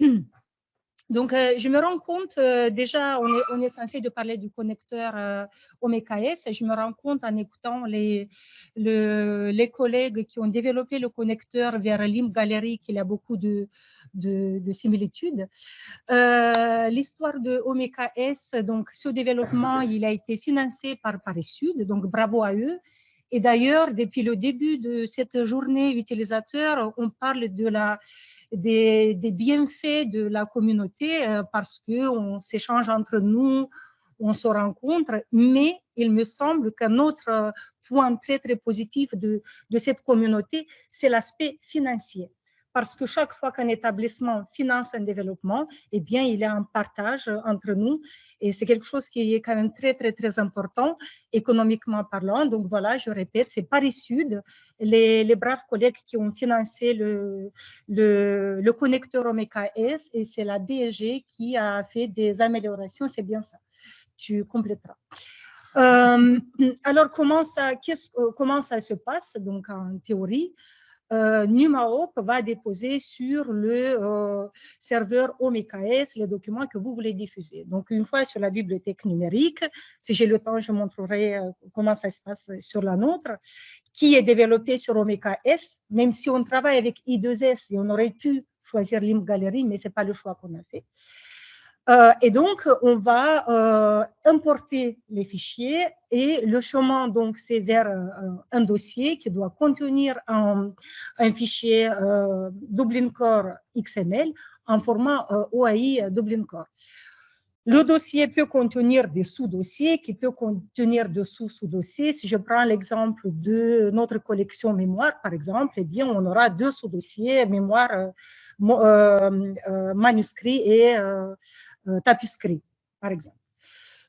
Donc, euh, je me rends compte, euh, déjà, on est, censé de parler du connecteur euh, OMKS, et je me rends compte en écoutant les, les collègues qui ont développé le connecteur vers LIM Gallery qu'il a beaucoup de, de, similitudes. L'histoire de OMKS, donc ce développement, il a été financé par Paris Sud, donc bravo à eux. Et d'ailleurs, depuis le début de cette journée utilisateur, on parle de la, des, bienfaits de la communauté euh, parce qu'on s'échange entre nous, on se rencontre, mais il me semble qu'un autre point très, très positif de, de cette communauté, c'est l'aspect financier parce que chaque fois qu'un établissement finance un développement, eh bien, il y a un partage entre nous et c'est quelque chose qui est quand même très, très, très important économiquement parlant. Donc voilà, je répète, c'est Paris Sud, les, braves collègues qui ont financé le, le, connecteur Omeka S et c'est la BG qui a fait des améliorations, c'est bien ça. Tu compléteras. Euh, alors, comment ça, euh, comment ça se passe donc en théorie? Euh, va déposer sur le euh, serveur OMKS les documents que vous voulez diffuser. Donc, une fois sur la bibliothèque numérique, si j'ai le temps, je montrerai euh, comment ça se passe sur la nôtre, qui est développée sur OMKS, même si on travaille avec I2S et on aurait pu choisir LIM Gallery, mais ce n'est pas le choix qu'on a fait. Euh, et donc, on va euh, importer les fichiers et le chemin, donc, c'est vers euh, un dossier qui doit contenir un, fichier Dublin Core XML en format OAI Dublin Core. Le dossier peut contenir des sous-dossiers qui peuvent contenir de sous-sous-dossiers. Si je prends l'exemple de notre collection mémoire, par exemple, eh bien, on aura deux sous-dossiers, mémoire, manuscrit et tapisserie, par exemple.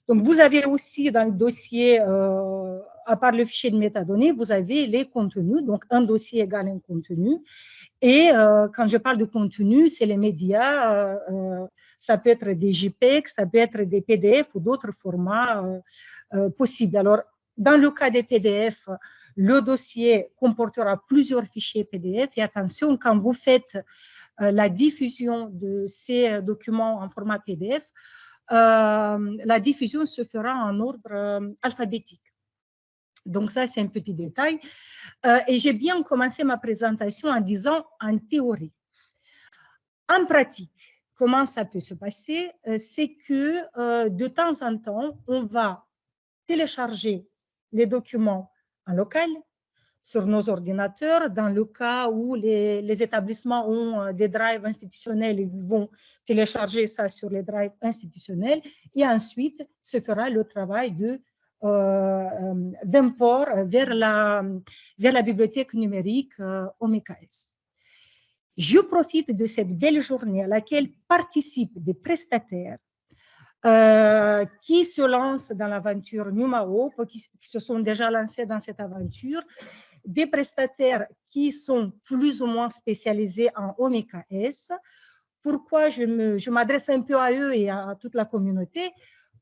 Donc, vous avez aussi dans le dossier, euh, à part le fichier de métadonnées, vous avez les contenus, donc un dossier égale un contenu. Et euh, quand je parle de contenu, c'est les médias, ça peut être des JPEG, ça peut être des PDF ou d'autres formats possibles. Alors, dans le cas des PDF, le dossier comportera plusieurs fichiers PDF. Et attention, quand vous faites euh, la diffusion de ces euh, documents en format PDF, euh, la diffusion se fera en ordre alphabétique. Donc ça, c'est un petit détail. et j'ai bien commencé ma présentation en disant en théorie. En pratique, comment ça peut se passer C'est que de temps en temps, on va télécharger les documents en local, sur nos ordinateurs. Dans le cas où les, établissements ont euh, des drives institutionnels, ils vont télécharger ça sur les drives institutionnels et ensuite se fera le travail de euh, euh, d'import vers la, vers la bibliothèque numérique euh. Je profite de cette belle journée à laquelle participent des prestataires qui se lancent dans l'aventure Numao, qui, qui, se sont déjà lancés dans cette aventure des prestataires qui sont plus ou moins spécialisés en OMKS. Pourquoi je m'adresse un peu à eux et à toute la communauté?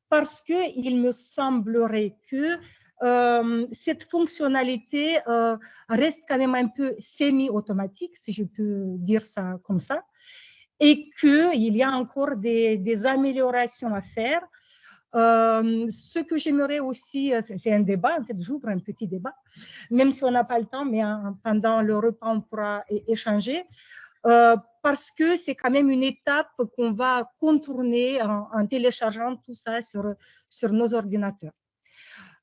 Parce qu'il me semblerait que euh, cette fonctionnalité euh, reste quand même un peu semi-automatique, si je peux dire ça comme ça, et qu'il y a encore des améliorations à faire euh, ce que j'aimerais aussi, euh, c'est un débat, en fait, j'ouvre un petit débat, même si on n'a pas le temps, mais pendant le repas, on pourra échanger, euh, parce que c'est quand même une étape qu'on va contourner en, téléchargeant tout ça sur, nos ordinateurs.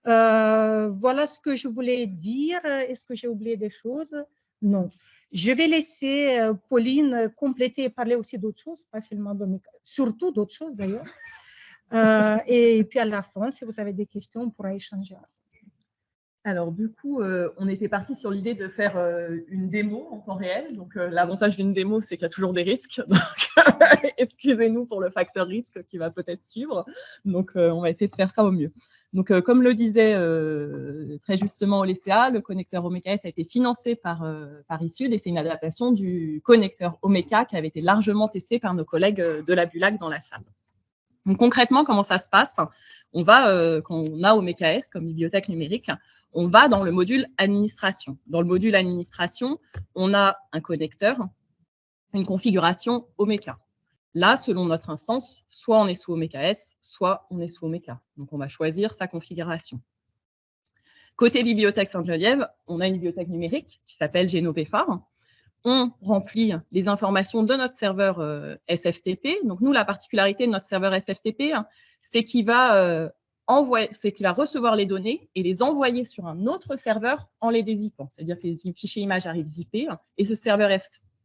voilà ce que je voulais dire. Est-ce que j'ai oublié des choses? Non. Je vais laisser Pauline compléter et parler aussi d'autres choses, pas seulement de surtout d'autres choses d'ailleurs. Euh, et puis à la fin, si vous avez des questions, on pourra échanger. Alors du coup, euh, on était parti sur l'idée de faire euh, une démo en temps réel. Donc l'avantage d'une démo, c'est qu'il y a toujours des risques. excusez-nous pour le facteur risque qui va peut-être suivre. Donc on va essayer de faire ça au mieux. Donc comme le disait très justement Olesia, le connecteur OMEKS a été financé par Paris Sud et c'est une adaptation du connecteur Omeka qui avait été largement testé par nos collègues de la Bulac dans la salle. Concrètement, comment ça se passe? On va, euh, quand on a OMKS comme bibliothèque numérique, on va dans le module administration. Dans le module administration, on a un connecteur une configuration Omeka. Là, selon notre instance, soit on est sous OMKS, soit on est sous Omeka. Donc, on va choisir sa configuration. Côté bibliothèque Sainte-Geneviève, on a une bibliothèque numérique qui s'appelle Genovephar. On remplit les informations de notre serveur euh, SFTP. Donc, nous, la particularité de notre serveur SFTP, hein, c'est qu'il va, euh, recevoir les données et les envoyer sur un autre serveur en les dézippant. C'est-à-dire que les fichiers images arrivent zippés hein, et ce serveur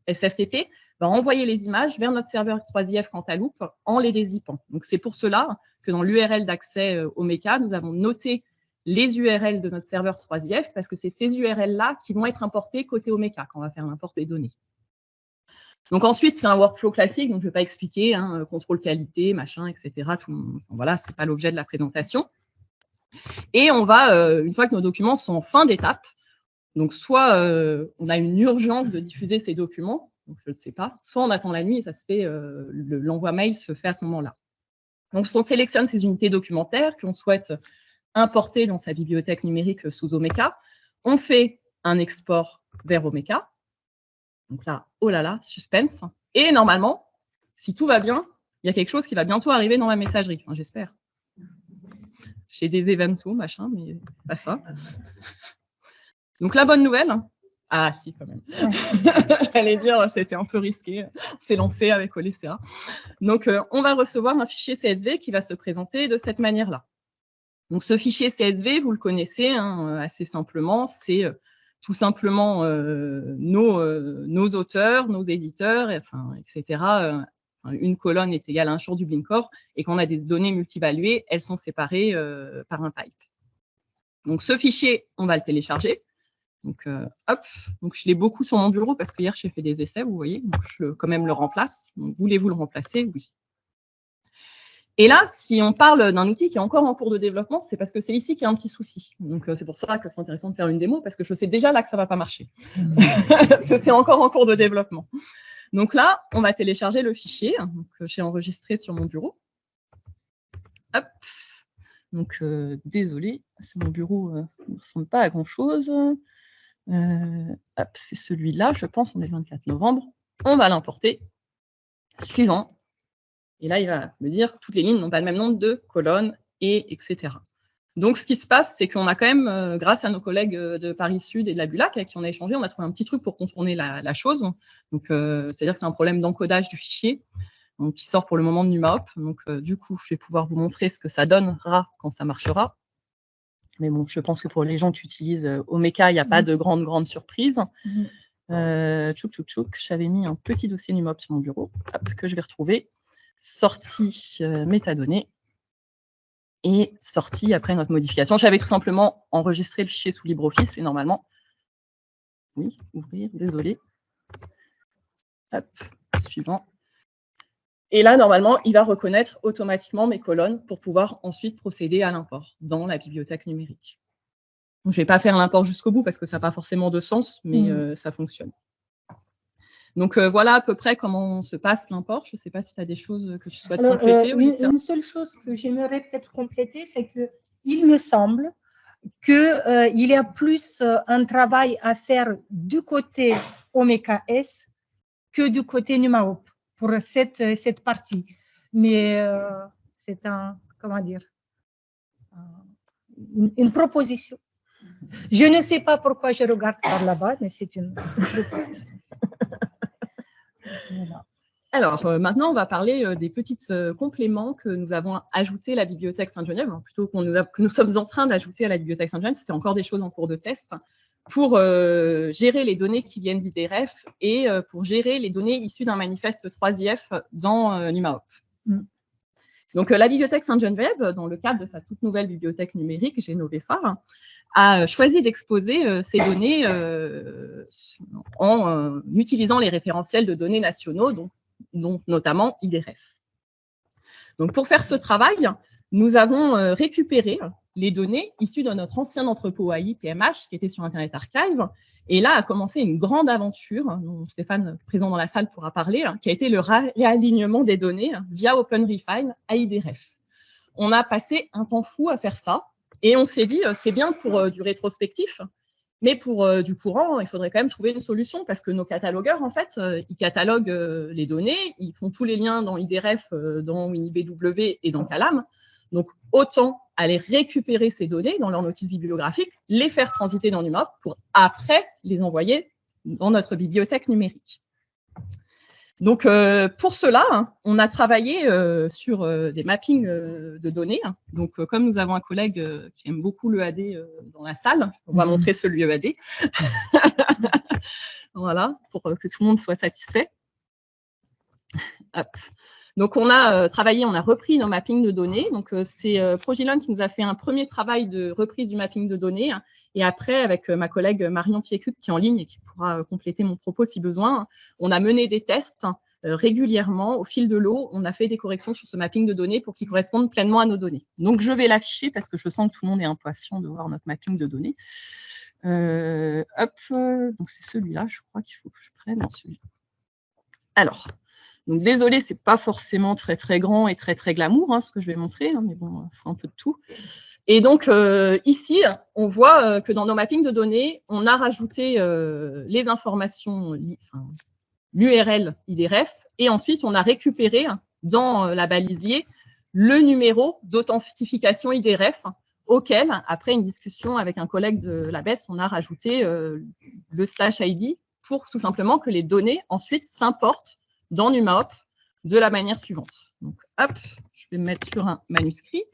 SFTP va envoyer les images vers notre serveur 3IF Cantaloupe en les dézippant. Donc, c'est pour cela que dans l'URL d'accès euh, au MECA, nous avons noté les URL de notre serveur 3IF parce que c'est ces URL-là qui vont être importés côté Omeka quand on va faire l'import des données. Donc ensuite, c'est un workflow classique, donc je ne vais pas expliquer, hein, contrôle qualité, machin, etc. Tout, voilà, ce n'est pas l'objet de la présentation. Et on va, euh, une fois que nos documents sont en fin d'étape, donc, soit euh, on a une urgence de diffuser ces documents, donc je ne sais pas, soit on attend la nuit et ça se fait, euh, l'envoi mail se fait à ce moment-là. Donc, on sélectionne ces unités documentaires qu'on souhaite importer dans sa bibliothèque numérique sous Omeka. On fait un export vers Omeka. Donc là, oh là là, suspense. Et normalement, si tout va bien, il y a quelque chose qui va bientôt arriver dans ma messagerie, enfin, j'espère. J'ai des événements, machin, mais pas ça. Donc la bonne nouvelle, ah si quand même, j'allais dire c'était un peu risqué, c'est lancé avec Olecea. Donc euh, on va recevoir un fichier CSV qui va se présenter de cette manière-là. Donc ce fichier CSV, vous le connaissez hein, assez simplement, c'est euh, tout simplement euh, nos, auteurs, nos éditeurs, etc. une colonne est égale à un jour du Blinkcore, et quand on a des données multivaluées, elles sont séparées par un pipe. Donc ce fichier, on va le télécharger. Donc, euh, hop, donc je l'ai beaucoup sur mon bureau parce que hier j'ai fait des essais, vous voyez, donc je quand même le remplace. Voulez-vous le remplacer? Oui. Et là, si on parle d'un outil qui est encore en cours de développement, c'est parce que c'est ici qu'il y a un petit souci. Donc, euh, c'est pour ça que c'est intéressant de faire une démo, parce que je sais déjà là que ça ne va pas marcher. c'est encore en cours de développement. Donc là, on va télécharger le fichier que j'ai enregistré sur mon bureau. Hop. Donc, euh, désolé, mon bureau ne ressemble pas à grand-chose. Euh, c'est celui-là, je pense, on est le 24 novembre. On va l'importer. Suivant. Et là, il va me dire toutes les lignes n'ont pas le même nombre de colonnes, et etc. Donc, ce qui se passe, c'est qu'on a quand même, euh, grâce à nos collègues euh, de Paris Sud et de la Bulac avec qui on a échangé, on a trouvé un petit truc pour contourner la, chose. Donc, c'est-à-dire que c'est un problème d'encodage du fichier donc, qui sort pour le moment de NumaHop. Donc, du coup, je vais pouvoir vous montrer ce que ça donnera quand ça marchera. Mais bon, je pense que pour les gens qui utilisent euh, Omeka, il n'y a pas mmh. de grande, grande surprise. Mmh. Euh, tchouk, tchouk, tchouk. J'avais mis un petit dossier NumOp sur mon bureau que je vais retrouver. Sortie euh, métadonnées et sortie après notre modification. J'avais tout simplement enregistré le fichier sous LibreOffice et normalement, oui, ouvrir, désolé. Hop, suivant. Et là, normalement, il va reconnaître automatiquement mes colonnes pour pouvoir ensuite procéder à l'import dans la bibliothèque numérique. je ne vais pas faire l'import jusqu'au bout parce que ça n'a pas forcément de sens, mais mmh. euh, ça fonctionne. Donc euh, voilà à peu près comment se passe l'import. Je ne sais pas si tu as des choses que tu souhaites compléter. Euh, une, seule chose que j'aimerais peut-être compléter, c'est qu'il me semble qu'il y a plus un travail à faire du côté Omeka S que du côté NumaHop pour cette, cette partie. Mais euh, c'est un, comment dire, une, proposition. Je ne sais pas pourquoi je regarde par là-bas, mais c'est une, proposition. Alors, euh, maintenant, on va parler euh, des petits compléments que nous avons ajoutés à la bibliothèque Sainte-Geneviève, plutôt qu'on nous que nous sommes en train d'ajouter à la bibliothèque Sainte-Geneviève. C'est encore des choses en cours de test pour euh, gérer les données qui viennent d'IDRF et euh, pour gérer les données issues d'un manifeste 3IF dans euh, NumaHop. Mm. Donc, la bibliothèque Sainte-Geneviève, dans le cadre de sa toute nouvelle bibliothèque numérique, Genovephar, a choisi d'exposer ces données en utilisant les référentiels de données nationaux, dont, notamment IDRF. Donc, pour faire ce travail, nous avons récupéré les données issues de notre ancien entrepôt AI PMH qui était sur Internet Archive. Et là a commencé une grande aventure, dont Stéphane, présent dans la salle, pourra parler, hein, qui a été le réalignement des données via OpenRefine à IDRF. On a passé un temps fou à faire ça et on s'est dit, euh, c'est bien pour euh, du rétrospectif, Mais pour euh, du courant, il faudrait quand même trouver une solution parce que nos catalogueurs, en fait, ils cataloguent les données, ils font tous les liens dans IDRF, dans WiniBW et dans Calam. Donc, autant aller récupérer ces données dans leur notice bibliographique, les faire transiter dans NumOp pour après les envoyer dans notre bibliothèque numérique. Donc, euh, pour cela, hein, on a travaillé euh, sur euh, des mappings de données. Donc, comme nous avons un collègue qui aime beaucoup l'EAD dans la salle, on va mhm. montrer celui EAD. voilà, pour que tout le monde soit satisfait. Hop. Donc, on a travaillé, on a repris nos mappings de données. Donc, c'est Progilon qui nous a fait un premier travail de reprise du mapping de données. Et après, avec ma collègue Marion Piécut, qui est en ligne et qui pourra compléter mon propos si besoin, on a mené des tests régulièrement, au fil de l'eau, on a fait des corrections sur ce mapping de données pour qu'il corresponde pleinement à nos données. Donc, je vais l'afficher parce que je sens que tout le monde est impatient de voir notre mapping de données. hop, donc c'est celui-là, je crois qu'il faut que je prenne celui-là. Alors, donc, désolé, ce n'est pas forcément très, très grand et très, très glamour, hein, ce que je vais montrer, hein, mais bon, il faut un peu de tout. Et donc, euh, ici, on voit euh, que dans nos mappings de données, on a rajouté euh, les informations, l'URL IDRF, et ensuite, on a récupéré dans la balisier le numéro d'authentification IDRF auquel, après une discussion avec un collègue de la BES, on a rajouté le slash ID pour tout simplement que les données ensuite s'importent dans NumaHop de la manière suivante. Donc, je vais me mettre sur un manuscrit,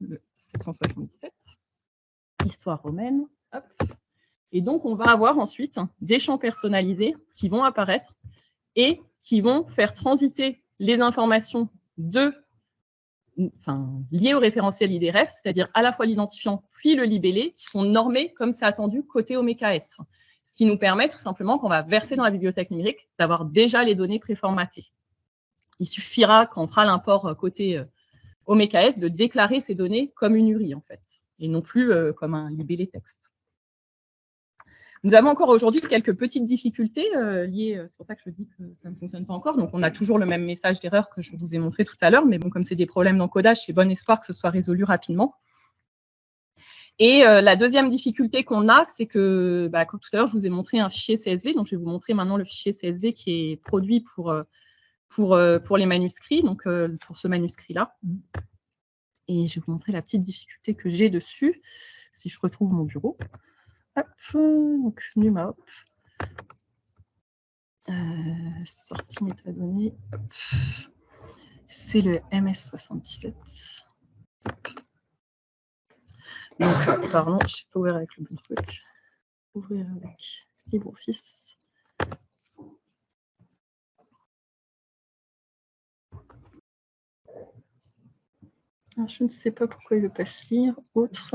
le 777, histoire romaine. Et donc, on va avoir ensuite des champs personnalisés qui vont apparaître et qui vont faire transiter les informations liées au référentiel IDRF, c'est-à-dire à la fois l'identifiant puis le libellé, qui sont normés comme c'est attendu côté OMKS ce qui nous permet tout simplement qu'on va verser dans la bibliothèque numérique d'avoir déjà les données préformatées. Il suffira, quand on fera l'import euh, côté euh, OMKS, de déclarer ces données comme une URI, en fait, et non plus euh, comme un libellé texte. Nous avons encore aujourd'hui quelques petites difficultés liées, c'est pour ça que je dis que ça ne fonctionne pas encore, donc on a toujours le même message d'erreur que je vous ai montré tout à l'heure, mais bon, comme c'est des problèmes d'encodage, c'est bon espoir que ce soit résolu rapidement. Et euh, la deuxième difficulté qu'on a, c'est que, bah, comme tout à l'heure, je vous ai montré un fichier CSV. Donc, je vais vous montrer maintenant le fichier CSV qui est produit pour, euh, euh, les manuscrits, donc pour ce manuscrit-là. Et je vais vous montrer la petite difficulté que j'ai dessus, si je retrouve mon bureau. Hop, donc NumaHop. sortie métadonnées. C'est le MS77. Donc, euh, pardon, je ne sais pas ouvrir avec le bon truc. Ouvrir avec LibreOffice. Ah, je ne sais pas pourquoi il le passe lire. Autre.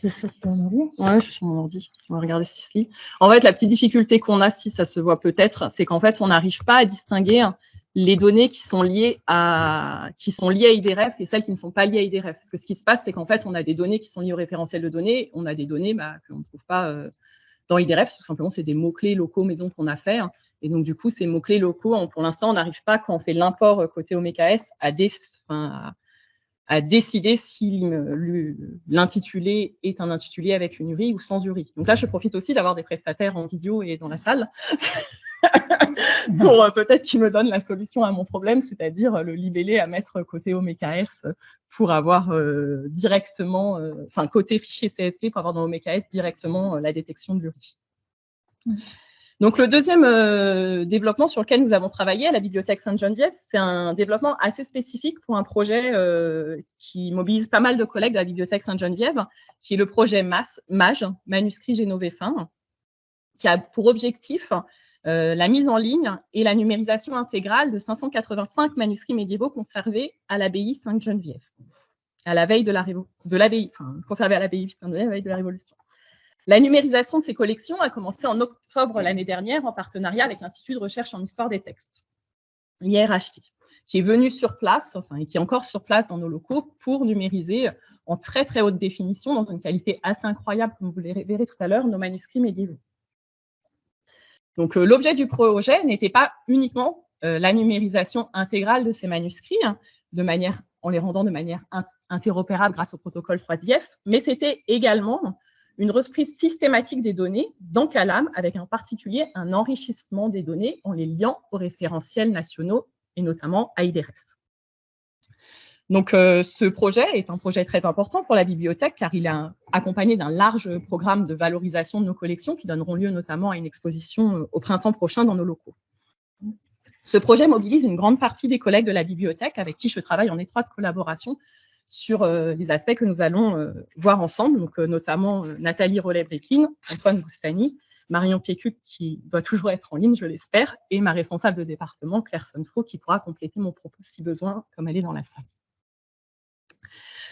C'est sur ton ordi Ouais, je suis sur mon ordi. On va regarder si se lit. En fait, la petite difficulté qu'on a, si ça se voit peut-être, c'est qu'en fait, on n'arrive pas à distinguer les données qui sont liées à qui sont liées à IDRF et celles qui ne sont pas liées à IDRF. Parce que ce qui se passe, c'est qu'en fait, on a des données qui sont liées au référentiel de données, on a des données bah, qu'on ne trouve pas euh, dans IDRF. Tout simplement, c'est des mots-clés locaux maison qu'on a fait. Hein. Et donc, du coup, ces mots-clés locaux, pour l'instant, on n'arrive pas, quand on fait l'import euh, côté OMKS, à, à, à décider si l'intitulé est un intitulé avec une URI ou sans URI. Donc là, je profite aussi d'avoir des prestataires en visio et dans la salle pour euh, peut-être qu'ils me donnent la solution à mon problème, c'est-à-dire le libellé à mettre côté OMKS pour avoir euh, directement, euh, enfin côté fichier CSV pour avoir dans OMKS directement la détection de l'URI. Donc, le deuxième euh, développement sur lequel nous avons travaillé à la Bibliothèque Sainte-Geneviève, c'est un développement assez spécifique pour un projet euh, qui mobilise pas mal de collègues de la Bibliothèque Sainte-Geneviève, qui est le projet MAGE, Manuscrit Génovéfin, qui a pour objectif euh, la mise en ligne et la numérisation intégrale de 585 manuscrits médiévaux conservés à l'abbaye Sainte-Geneviève, à la veille de l'abbaye, enfin, conservés à l'abbaye Sainte-Geneviève à la veille de la Révolution. La numérisation de ces collections a commencé en octobre l'année dernière en partenariat avec l'Institut de recherche en histoire des textes, l'IRHT, qui est venu sur place, enfin, et qui est encore sur place dans nos locaux pour numériser en très très haute définition, dans une qualité assez incroyable, comme vous le verrez tout à l'heure, nos manuscrits médiévaux. Donc, euh, l'objet du projet n'était pas uniquement euh, la numérisation intégrale de ces manuscrits, hein, de manière, en les rendant de manière interopérable grâce au protocole 3IF, mais c'était également une reprise systématique des données dans Calam, avec en particulier un enrichissement des données en les liant aux référentiels nationaux et notamment à IDRF. Donc, euh, ce projet est un projet très important pour la bibliothèque car il est accompagné d'un large programme de valorisation de nos collections qui donneront lieu notamment à une exposition euh, au printemps prochain dans nos locaux. Ce projet mobilise une grande partie des collègues de la bibliothèque avec qui je travaille en étroite collaboration sur euh, les aspects que nous allons voir ensemble, donc notamment Nathalie Rollet-Brekin, Antoine Boustani, Marion Pécuc, qui doit toujours être en ligne, je l'espère, et ma responsable de département, Claire Sonfo, qui pourra compléter mon propos si besoin, comme elle est dans la salle.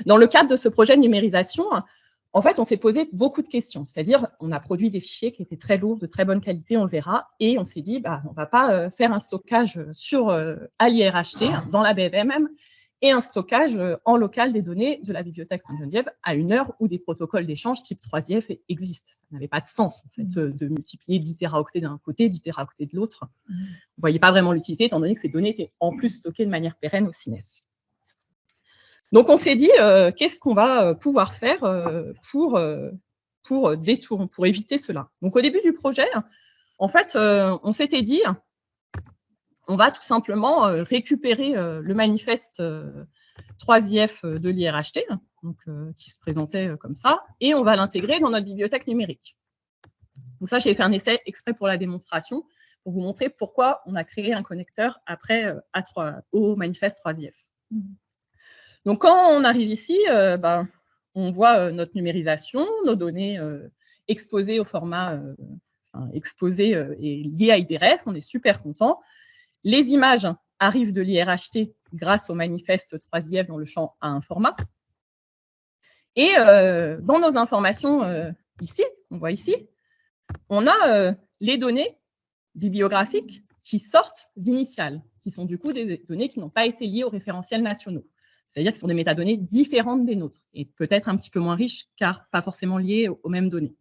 Dans le cadre de ce projet de numérisation, en fait, on s'est posé beaucoup de questions. C'est-à-dire, on a produit des fichiers qui étaient très lourds, de très bonne qualité, on le verra, et on s'est dit, bah, on ne va pas euh, faire un stockage sur, euh, à l'IRHT, dans la BVMM, et un stockage euh, en local des données de la bibliothèque Sainte-Geneviève à une heure où des protocoles d'échange type 3IF existent. Ça n'avait pas de sens, en fait, mmh. de multiplier 10 téraoctets d'un côté, 10 téraoctets de l'autre. Mmh. Vous ne voyez pas vraiment l'utilité, étant donné que ces données étaient en plus stockées de manière pérenne au CINES. Donc, on s'est dit, euh, qu'est-ce qu'on va euh, pouvoir faire euh, pour, pour, détour, pour éviter cela Donc, au début du projet, en fait, on s'était dit, on va tout simplement récupérer le manifeste 3IF de l'IRHT, donc, qui se présentait comme ça, et on va l'intégrer dans notre bibliothèque numérique. Donc ça, j'ai fait un essai exprès pour la démonstration, pour vous montrer pourquoi on a créé un connecteur après A3, au manifeste 3IF. Donc, quand on arrive ici, euh, ben, on voit euh, notre numérisation, nos données euh, exposées au format exposé et liées à IDRF. On est super content. Les images arrivent de l'IRHT grâce au manifeste 3IF dans le champ à un format. Et dans nos informations ici, on voit ici, on a les données bibliographiques qui sortent d'initiales, qui sont du coup des données qui n'ont pas été liées aux référentiels nationaux. C'est-à-dire que ce sont des métadonnées différentes des nôtres et peut-être un petit peu moins riches car pas forcément liées aux mêmes données.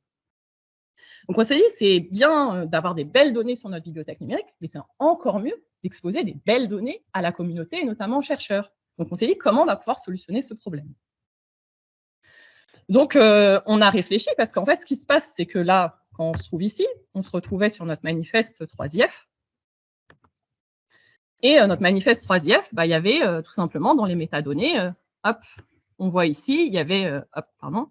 Donc on s'est dit, c'est bien euh, d'avoir des belles données sur notre bibliothèque numérique, mais c'est encore mieux d'exposer des belles données à la communauté et notamment aux chercheurs. Donc on s'est dit, comment on va pouvoir solutionner ce problème? Donc euh, on a réfléchi parce qu'en fait, ce qui se passe, c'est que là, quand on se trouve ici, on se retrouvait sur notre manifeste 3IF, et euh, notre manifeste 3IF, bah, il y avait euh, tout simplement dans les métadonnées, hop, on voit ici, il y avait, hop, pardon,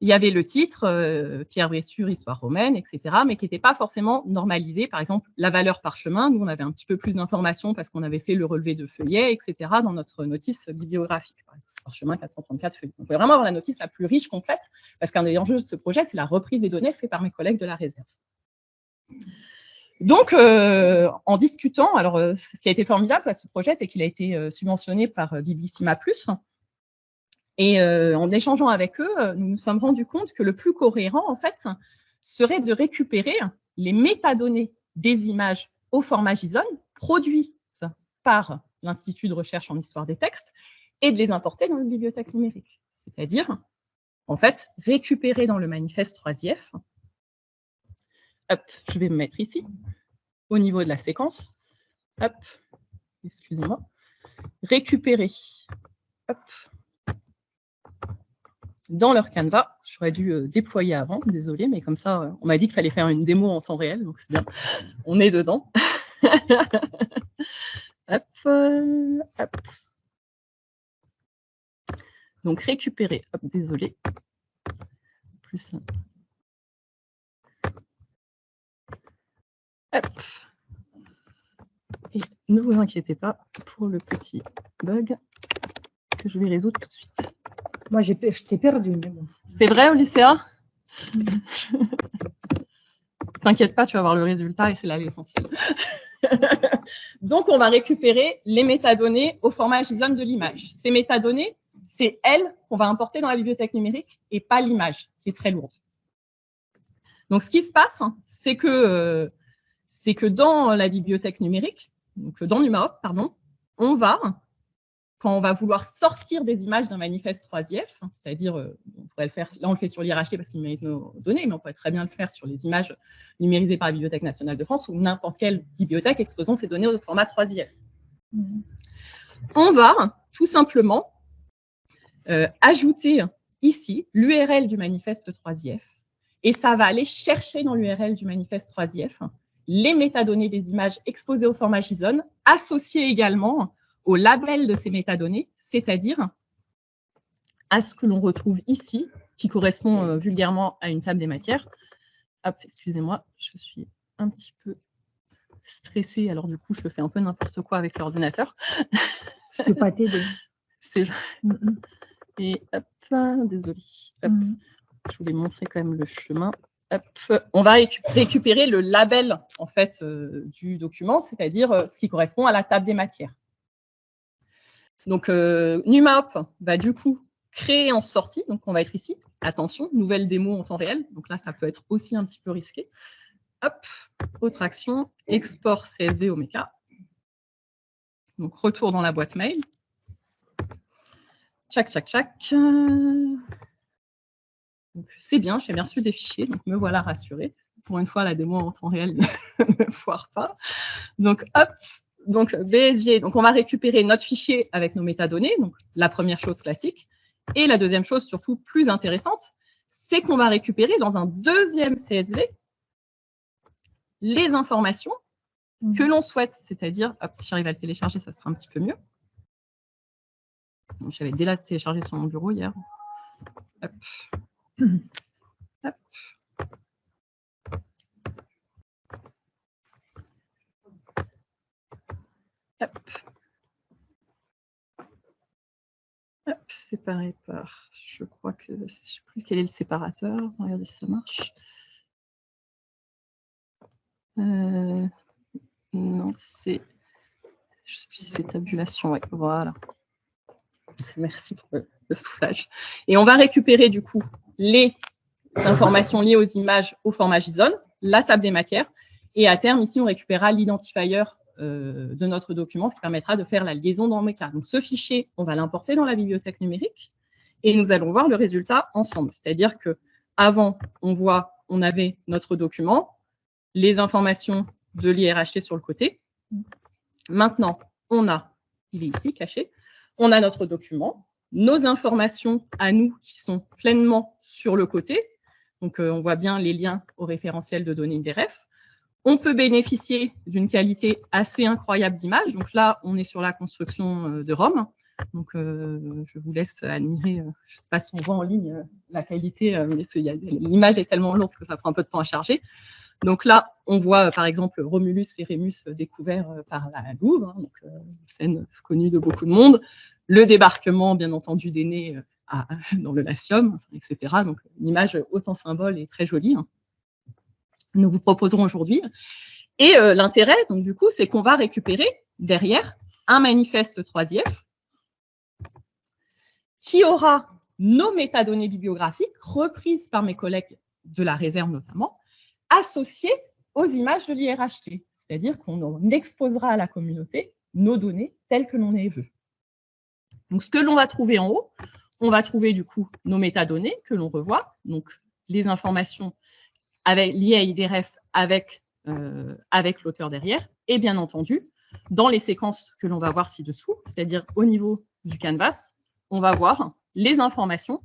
il y avait le titre, Pierre Bressure, Histoire romaine, etc., mais qui n'était pas forcément normalisé. Par exemple, la valeur par chemin, nous, on avait un petit peu plus d'informations parce qu'on avait fait le relevé de feuillets, etc., dans notre notice bibliographique. Par chemin, 434 feuillets. On pouvait vraiment avoir la notice la plus riche, complète, parce qu'un des enjeux de ce projet, c'est la reprise des données faite par mes collègues de la réserve. Donc, euh, en discutant, alors euh, ce qui a été formidable à ce projet, c'est qu'il a été euh, subventionné par Biblissima Et en échangeant avec eux, nous nous sommes rendus compte que le plus cohérent, en fait, serait de récupérer les métadonnées des images au format JSON produites par l'Institut de recherche en histoire des textes et de les importer dans une bibliothèque numérique. C'est-à-dire, en fait, récupérer dans le manifeste 3IF Hop, je vais me mettre ici, au niveau de la séquence. Hop, excusez-moi. Récupérer. Hop. Dans leur canevas, j'aurais dû euh, déployer avant, désolé, mais comme ça, euh, on m'a dit qu'il fallait faire une démo en temps réel, donc c'est bien. On est dedans. hop, euh, hop. Donc récupérer, hop, désolé. Plus Et ne vous inquiétez pas pour le petit bug que je vais résoudre tout de suite. Moi, je t'ai perdu. C'est vrai, Olyssea? T'inquiète pas, tu vas voir le résultat et c'est là l'essentiel. Donc, on va récupérer les métadonnées au format JSON de l'image. Ces métadonnées, c'est elles qu'on va importer dans la bibliothèque numérique et pas l'image, qui est très lourde. Donc, ce qui se passe, c'est que euh, c'est que dans la bibliothèque numérique, donc dans NumaHop, pardon, on va, quand on va vouloir sortir des images d'un manifeste 3IF, c'est-à-dire, euh, on pourrait le faire, là on le fait sur l'IRHT parce qu'il numérise nos données, mais on pourrait très bien le faire sur les images numérisées par la Bibliothèque nationale de France ou n'importe quelle bibliothèque exposant ces données au format 3IF. On va tout simplement euh, ajouter ici l'URL du manifeste 3IF et ça va aller chercher dans l'URL du manifeste 3IF les métadonnées des images exposées au format JSON, associées également au label de ces métadonnées, c'est-à-dire à ce que l'on retrouve ici, qui correspond euh, vulgairement à une table des matières. Hop, excusez-moi, je suis un petit peu stressée, alors du coup, je fais un peu n'importe quoi avec l'ordinateur. Je ne peux pas t'aider. Et hop, désolé. Mm. Je voulais montrer quand même le chemin. On va récupérer le label en fait euh, du document, c'est-à-dire euh, ce qui correspond à la table des matières. Donc, euh, NumaHop va du coup créer en sortie, donc on va être ici. Attention, nouvelle démo en temps réel, donc là, ça peut être aussi un petit peu risqué. Hop, autre action, export CSV Mecha. Donc, retour dans la boîte mail. Tchac, tchac, tchac. C'est bien, j'ai bien reçu des fichiers, donc me voilà rassurée. Pour une fois, la démo en temps réel ne foire pas. Donc, hop, donc BSG, donc on va récupérer notre fichier avec nos métadonnées, donc la première chose classique. Et la deuxième chose, surtout plus intéressante, c'est qu'on va récupérer dans un deuxième CSV les informations que l'on souhaite, c'est-à-dire, si j'arrive à le télécharger, ça sera un petit peu mieux. J'avais déjà téléchargé sur mon bureau hier. Hop. Hop. Hop. Hop, séparé par, je crois que, je ne sais plus quel est le séparateur. Regardez si ça marche. Euh, non, c'est, je ne sais plus si c'est tabulation, voilà. Merci pour le, soufflage. Et on va récupérer du coup les informations liées aux images au format JSON, la table des matières, et à terme, ici, on récupérera l'identifier de notre document, ce qui permettra de faire la liaison dans Mecha. Donc, ce fichier, on va l'importer dans la bibliothèque numérique, et nous allons voir le résultat ensemble. C'est-à-dire que avant, on voit, on avait notre document, les informations de l'IRHT sur le côté. Maintenant, on a, il est ici caché, on a notre document, nos informations à nous qui sont pleinement sur le côté. Donc, euh, on voit bien les liens au référentiel de données IDRF. On peut bénéficier d'une qualité assez incroyable d'image. Donc là, on est sur la construction euh, de Rome. Donc, euh, je vous laisse admirer, je ne sais pas si on voit en ligne la qualité, mais l'image est tellement lourde que ça prend un peu de temps à charger. Donc là, on voit par exemple Romulus et Rémus découverts euh, par la Louvre, hein, euh, scène connue de beaucoup de monde, le débarquement bien entendu euh, dans le Latium, etc. Donc une image autant symbole et très jolie. Hein. Nous vous proposerons aujourd'hui. Et l'intérêt, donc du coup, c'est qu'on va récupérer derrière un manifeste 3IF qui aura nos métadonnées bibliographiques reprises par mes collègues de la réserve notamment, associés aux images de l'IRHT, c'est-à-dire qu'on exposera à la communauté nos données telles que l'on les veut. Donc, ce que l'on va trouver en haut, on va trouver du coup nos métadonnées que l'on revoit, donc les informations liées à IDRF avec, euh, avec l'auteur derrière, et bien entendu, dans les séquences que l'on va voir ci-dessous, c'est-à-dire au niveau du canvas, on va voir les informations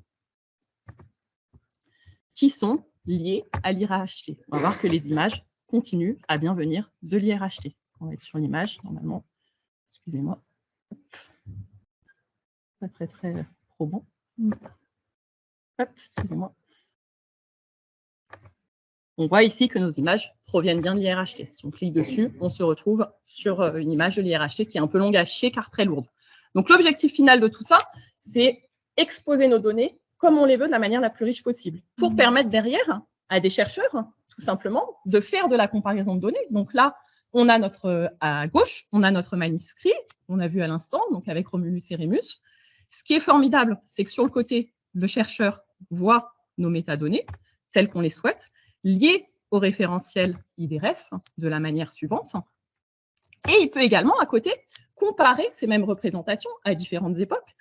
qui sont liées à l'IRHT. On va voir que les images continuent à bien venir de l'IRHT. On va être sur l'image, normalement. Excusez-moi. Pas très, très probant. Hop, excusez-moi. On voit ici que nos images proviennent bien de l'IRHT. Si on clique dessus, on se retrouve sur euh, une image de l'IRHT qui est un peu longue à chier car très lourde. Donc l'objectif final de tout ça, c'est exposer nos données comme on les veut de la manière la plus riche possible, pour mmh. permettre derrière à des chercheurs, tout simplement, de faire de la comparaison de données. Donc là, on a notre, à gauche, on a notre manuscrit, on a vu à l'instant, donc avec Romulus et Rémus. Ce qui est formidable, c'est que sur le côté, le chercheur voit nos métadonnées telles qu'on les souhaite, liées au référentiel IDRF de la manière suivante. Et il peut également, à côté, comparer ces mêmes représentations à différentes époques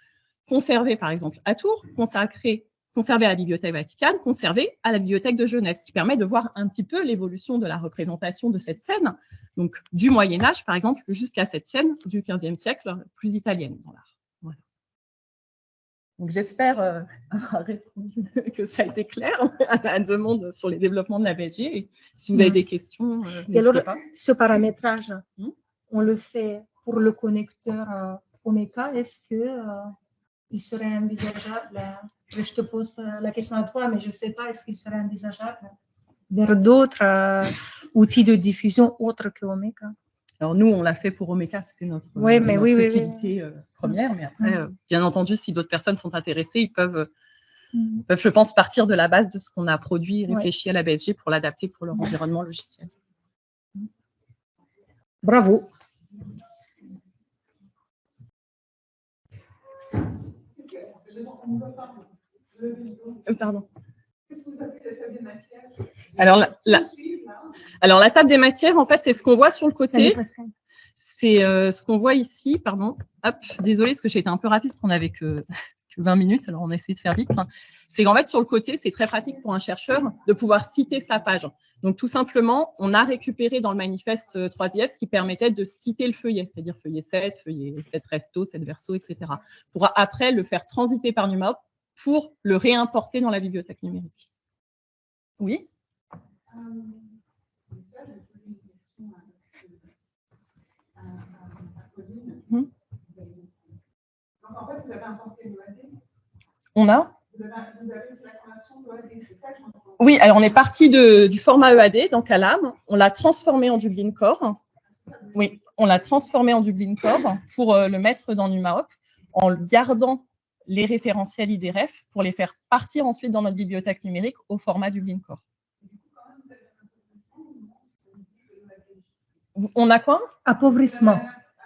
conservé par exemple à Tours, consacré, conservé à la Bibliothèque Vaticane, conservé à la Bibliothèque de Genève, ce qui permet de voir un petit peu l'évolution de la représentation de cette scène, donc du Moyen-Âge par exemple, jusqu'à cette scène du XVe siècle, plus italienne dans l'art. Donc j'espère euh, avoir répondu que ça a été clair à la demande sur les développements de la BSG. Et si vous avez mm. des questions, euh, n'hésitez pas. Ce paramétrage, mm. on le fait pour le connecteur euh, Omeka. Est-ce que il serait envisageable, je te pose la question à toi, mais je ne sais pas, est-ce qu'il serait envisageable vers d'autres outils de diffusion autres que Omeka? Alors nous, on l'a fait pour Omeka, c'était notre, oui, mais utilité euh, première. Mais après, euh, bien entendu, si d'autres personnes sont intéressées, ils peuvent, mm. peuvent, je pense, partir de la base de ce qu'on a produit et réfléchi à la BSG pour l'adapter pour leur environnement logiciel. Bravo. Euh, pardon. Alors la, alors, la table des matières, en fait, c'est ce qu'on voit sur le côté. C'est euh, ce qu'on voit ici, pardon. Hop, désolé, parce que j'ai été un peu rapide, parce qu'on n'avait que, 20 minutes, alors on a essayé de faire vite. C'est qu'en fait, sur le côté, c'est très pratique pour un chercheur de pouvoir citer sa page. Donc, tout simplement, on a récupéré dans le manifeste 3IF euh, ce qui permettait de citer le feuillet, c'est-à-dire feuillet 7, feuillet 7 resto, 7 verso, etc. Pour après le faire transiter par NUMA pour le réimporter dans la bibliothèque numérique. Oui? On a Oui, alors on est parti du format EAD, donc à l'âme. On l'a transformé en Dublin Core. Oui, on l'a transformé en Dublin Core pour euh, le mettre dans NumaHop en gardant les référentiels IDREF pour les faire partir ensuite dans notre bibliothèque numérique au format Dublin Core. On a quoi? Appauvrissement.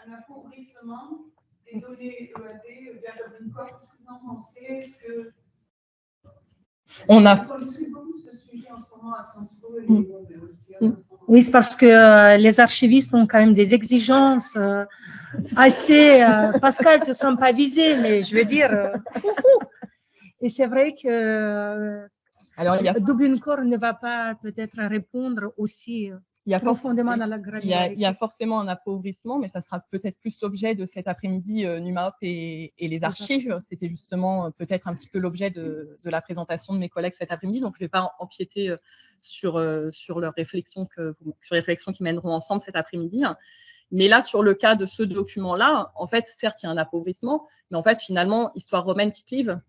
Un, appauvrissement des données EAD vers Dublin Core. Qu'est-ce que vous en pensez? Est-ce que on a. Oui, c'est parce que euh, les archivistes ont quand même des exigences euh, assez. Euh, Pascal, tu ne sens pas visé, mais je veux dire. et c'est vrai que Alors, il y a... Dublin Core ne va pas peut-être répondre aussi il y, a profondément dans la il, y a, il y a forcément un appauvrissement, mais ça sera peut-être plus l'objet de cet après-midi euh, NumaHop et, et, les archives. C'était justement euh, peut-être un petit peu l'objet de, de, la présentation de mes collègues cet après-midi. Donc, je ne vais pas empiéter euh, sur, sur leurs réflexions, que, sur réflexions qui mèneront ensemble cet après-midi. Mais là, sur le cas de ce document-là, en fait, certes, il y a un appauvrissement, mais en fait, finalement, Histoire romaine Tite-Livre,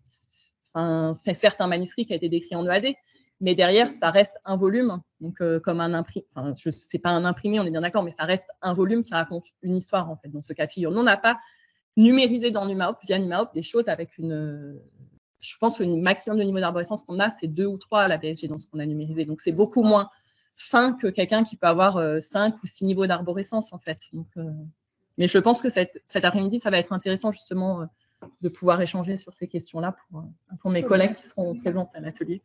c'est certes un manuscrit qui a été décrit en EAD, mais derrière, ça reste un volume, donc euh, comme un imprimé, enfin, c'est pas un imprimé, on est bien d'accord, mais ça reste un volume qui raconte une histoire, en fait, dans ce cas de figure. Nous, on n'a pas numérisé dans NumaHop, via NumaHop, des choses avec une... Je pense que le maximum de niveau d'arborescence qu'on a, c'est deux ou trois à la PSG dans ce qu'on a numérisé. Donc, c'est beaucoup moins fin que quelqu'un qui peut avoir euh, cinq ou six niveaux d'arborescence, en fait. Donc, euh, Mais je pense que cet après-midi, ça va être intéressant, justement, de pouvoir échanger sur ces questions-là pour, pour mes collègues qui seront présents à l'atelier.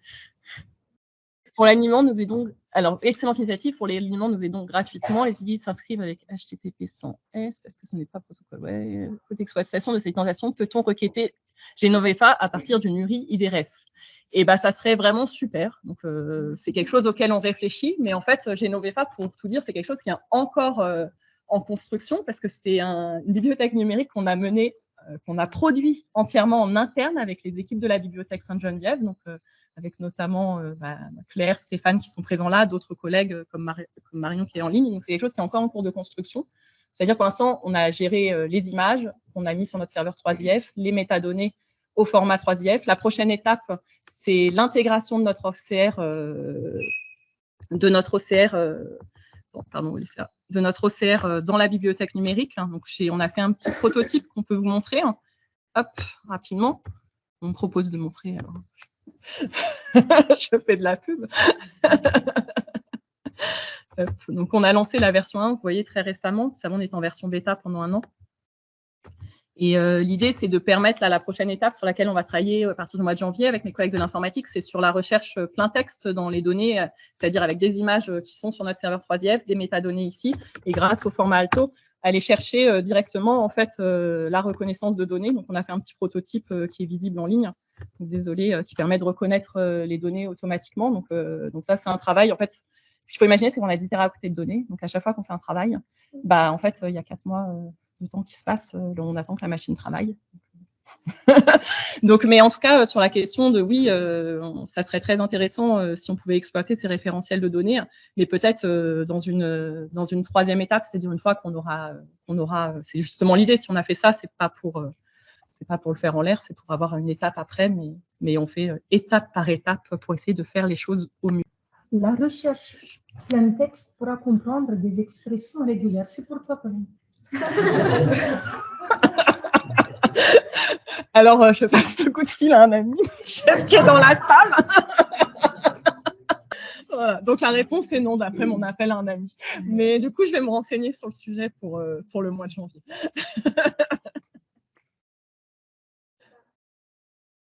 Pour l'alignement, nous aidons, alors, excellente initiative, pour nous aidons gratuitement. Les outils s'inscrivent avec HTTP sans S, parce que ce n'est pas protocole. Ouais. Côté exploitation de cette tentation, peut-on requêter Genovefa à partir d'une URI IDRF et bah, ça serait vraiment super. Donc, euh, c'est quelque chose auquel on réfléchit. Mais en fait, Genovefa, pour tout dire, c'est quelque chose qui est encore euh, en construction parce que c'est une bibliothèque numérique qu'on a menée qu'on a produit entièrement en interne avec les équipes de la bibliothèque Sainte-Geneviève, donc euh, avec notamment euh, bah, Claire, Stéphane qui sont présents là, d'autres collègues comme, Marion qui est en ligne. Donc c'est quelque chose qui est encore en cours de construction. C'est-à-dire pour l'instant, on a géré les images qu'on a mis sur notre serveur 3IF, les métadonnées au format 3IF. La prochaine étape, c'est l'intégration de notre OCR, de notre OCR, de notre OCR euh, dans la bibliothèque numérique. Hein. Donc, on a fait un petit prototype qu'on peut vous montrer. Hein. Hop, rapidement. On me propose de montrer. Je fais de la pub. Donc, on a lancé la version 1, vous voyez, très récemment. Savon est en version bêta pendant un an. Et euh, l'idée, c'est de permettre la prochaine étape sur laquelle on va travailler à partir du mois de janvier avec mes collègues de l'informatique, c'est sur la recherche euh, plein texte dans les données, euh, c'est-à-dire avec des images qui sont sur notre serveur 3IF, des métadonnées ici, et grâce au format Alto, aller chercher directement en fait la reconnaissance de données. Donc, on a fait un petit prototype qui est visible en ligne. désolé, qui permet de reconnaître les données automatiquement. Donc, donc ça, c'est un travail en fait. Ce qu'il faut imaginer, c'est qu'on a 10 côté de données. Donc, à chaque fois qu'on fait un travail, bah, en fait, il y a quatre mois, temps qui se passe, euh, on attend que la machine travaille. Donc, mais en tout cas, sur la question de oui, ça serait très intéressant si on pouvait exploiter ces référentiels de données, mais peut-être dans, une, dans une troisième étape, c'est-à-dire une fois qu'on aura, on aura c'est justement l'idée, si on a fait ça, c'est pas pour c'est pas pour le faire en l'air, c'est pour avoir une étape après, mais, mais on fait étape par étape pour essayer de faire les choses au mieux. La recherche plein texte pourra comprendre des expressions régulières. C'est pourquoi, Pauline Alors, euh, je passe ce coup de fil à un ami, chef qui est dans la salle. Donc, la réponse est non, d'après mon appel à un ami. Mais du coup, je vais me renseigner sur le sujet pour, euh, pour le mois de janvier.